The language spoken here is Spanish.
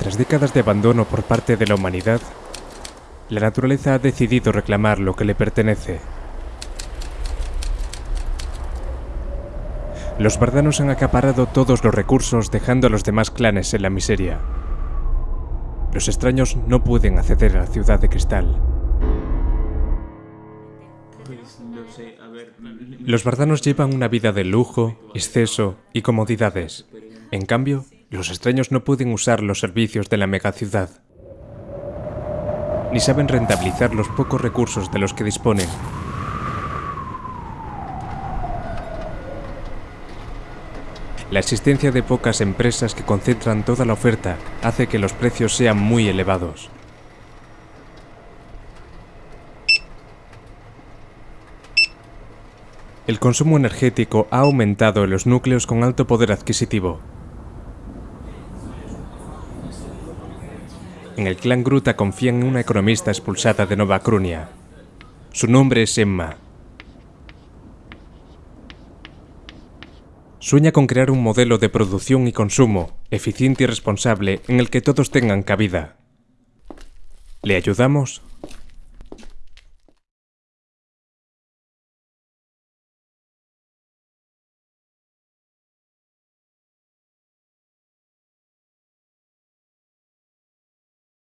Tras décadas de abandono por parte de la humanidad, la naturaleza ha decidido reclamar lo que le pertenece. Los bardanos han acaparado todos los recursos dejando a los demás clanes en la miseria. Los extraños no pueden acceder a la ciudad de cristal. Los bardanos llevan una vida de lujo, exceso y comodidades. En cambio, los extraños no pueden usar los servicios de la megaciudad. Ni saben rentabilizar los pocos recursos de los que disponen. La existencia de pocas empresas que concentran toda la oferta hace que los precios sean muy elevados. El consumo energético ha aumentado en los núcleos con alto poder adquisitivo. En el clan Gruta confían en una economista expulsada de Nova Crunia. Su nombre es Emma. Sueña con crear un modelo de producción y consumo eficiente y responsable en el que todos tengan cabida. ¿Le ayudamos?